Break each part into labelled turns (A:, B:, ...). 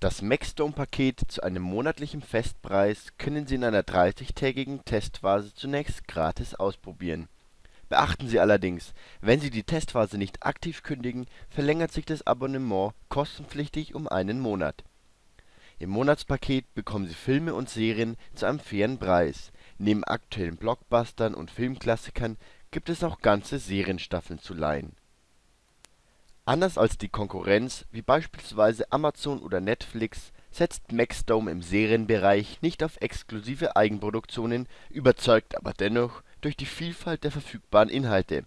A: Das Maxdome-Paket zu einem monatlichen Festpreis können Sie in einer 30-tägigen Testphase zunächst gratis ausprobieren. Beachten Sie allerdings: Wenn Sie die Testphase nicht aktiv kündigen, verlängert sich das Abonnement kostenpflichtig um einen Monat. Im Monatspaket bekommen Sie Filme und Serien zu einem fairen Preis. Neben aktuellen Blockbustern und Filmklassikern gibt es auch ganze Serienstaffeln zu leihen. Anders als die Konkurrenz wie beispielsweise Amazon oder Netflix setzt Maxdome im Serienbereich nicht auf exklusive Eigenproduktionen, überzeugt aber dennoch durch die Vielfalt der verfügbaren Inhalte.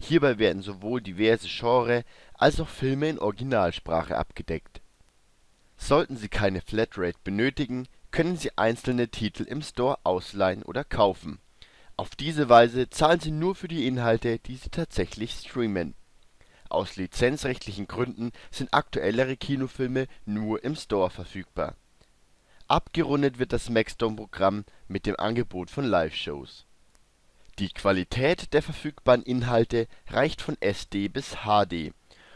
A: Hierbei werden sowohl diverse Genres als auch Filme in Originalsprache abgedeckt. Sollten Sie keine Flatrate benötigen, können Sie einzelne Titel im Store ausleihen oder kaufen. Auf diese Weise zahlen Sie nur für die Inhalte, die Sie tatsächlich streamen. Aus lizenzrechtlichen Gründen sind aktuellere Kinofilme nur im Store verfügbar. Abgerundet wird das Maxdome-Programm mit dem Angebot von Liveshows. Die Qualität der verfügbaren Inhalte reicht von SD bis HD.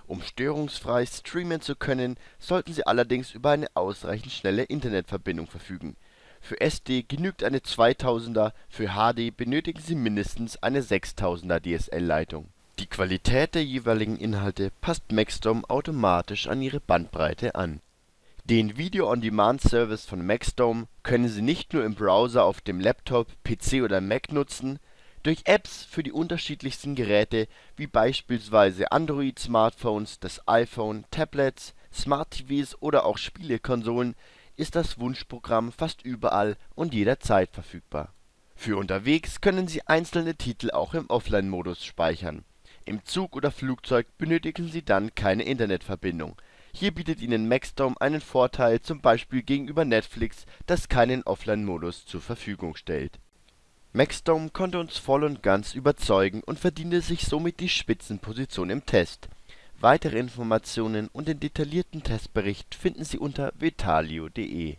A: Um störungsfrei streamen zu können, sollten Sie allerdings über eine ausreichend schnelle Internetverbindung verfügen. Für SD genügt eine 2000er, für HD benötigen Sie mindestens eine 6000er DSL-Leitung. Die Qualität der jeweiligen Inhalte passt Maxdome automatisch an Ihre Bandbreite an. Den Video-on-Demand-Service von Maxdome können Sie nicht nur im Browser auf dem Laptop, PC oder Mac nutzen. Durch Apps für die unterschiedlichsten Geräte wie beispielsweise Android-Smartphones, das iPhone, Tablets, Smart TVs oder auch Spielekonsolen ist das Wunschprogramm fast überall und jederzeit verfügbar. Für unterwegs können Sie einzelne Titel auch im Offline-Modus speichern im Zug oder Flugzeug benötigen Sie dann keine Internetverbindung. Hier bietet Ihnen Maxdome einen Vorteil zum Beispiel gegenüber Netflix, das keinen Offline-Modus zur Verfügung stellt. Maxdome konnte uns voll und ganz überzeugen und verdiente sich somit die Spitzenposition im Test. Weitere Informationen und den detaillierten Testbericht finden Sie unter vetalio.de